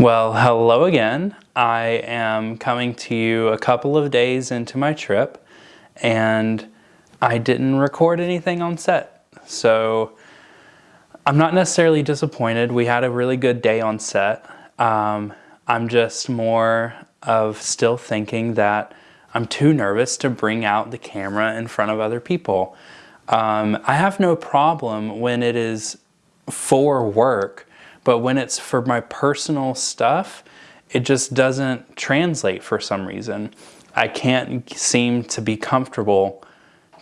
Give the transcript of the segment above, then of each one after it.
Well, hello again. I am coming to you a couple of days into my trip and I didn't record anything on set. So I'm not necessarily disappointed. We had a really good day on set. Um, I'm just more of still thinking that I'm too nervous to bring out the camera in front of other people. Um, I have no problem when it is for work but when it's for my personal stuff, it just doesn't translate for some reason. I can't seem to be comfortable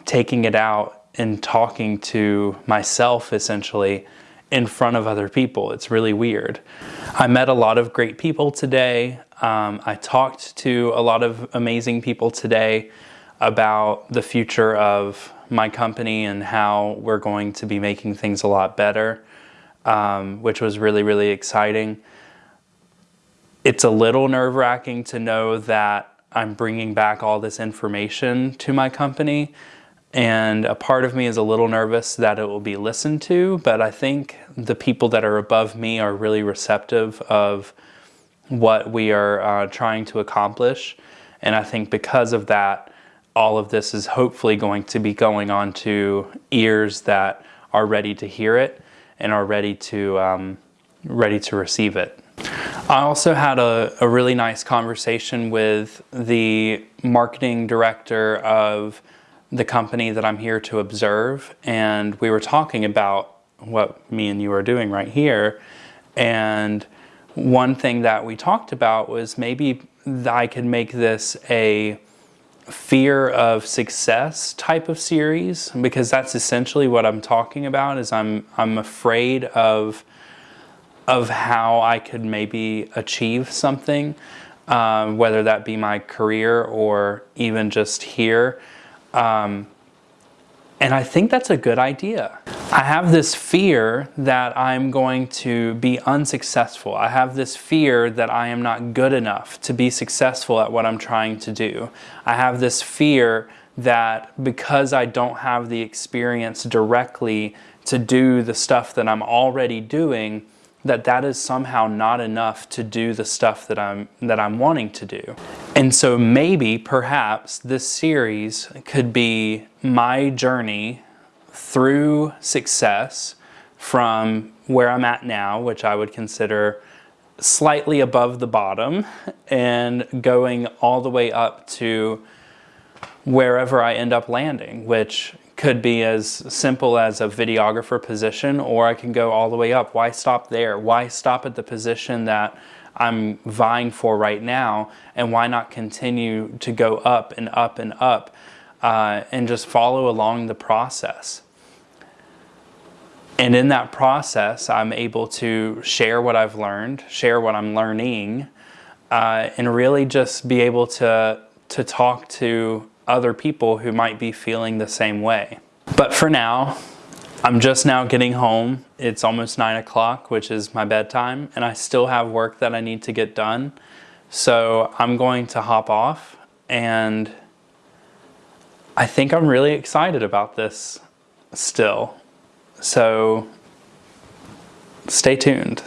taking it out and talking to myself essentially in front of other people. It's really weird. I met a lot of great people today. Um, I talked to a lot of amazing people today about the future of my company and how we're going to be making things a lot better um, which was really, really exciting. It's a little nerve wracking to know that I'm bringing back all this information to my company. And a part of me is a little nervous that it will be listened to, but I think the people that are above me are really receptive of what we are uh, trying to accomplish. And I think because of that, all of this is hopefully going to be going on to ears that are ready to hear it and are ready to, um, ready to receive it. I also had a, a, really nice conversation with the marketing director of the company that I'm here to observe and we were talking about what me and you are doing right here and one thing that we talked about was maybe I could make this a fear of success type of series because that's essentially what I'm talking about is I'm I'm afraid of of how I could maybe achieve something um, whether that be my career or even just here um, and I think that's a good idea. I have this fear that I'm going to be unsuccessful. I have this fear that I am not good enough to be successful at what I'm trying to do. I have this fear that because I don't have the experience directly to do the stuff that I'm already doing, that that is somehow not enough to do the stuff that I'm that I'm wanting to do. And so maybe perhaps this series could be my journey through success from where I'm at now, which I would consider slightly above the bottom and going all the way up to wherever I end up landing, which could be as simple as a videographer position or I can go all the way up. Why stop there? Why stop at the position that I'm vying for right now and why not continue to go up and up and up uh, and just follow along the process. And in that process, I'm able to share what I've learned, share what I'm learning, uh, and really just be able to, to talk to other people who might be feeling the same way. But for now, I'm just now getting home. It's almost nine o'clock, which is my bedtime, and I still have work that I need to get done. So I'm going to hop off and I think I'm really excited about this still. So stay tuned.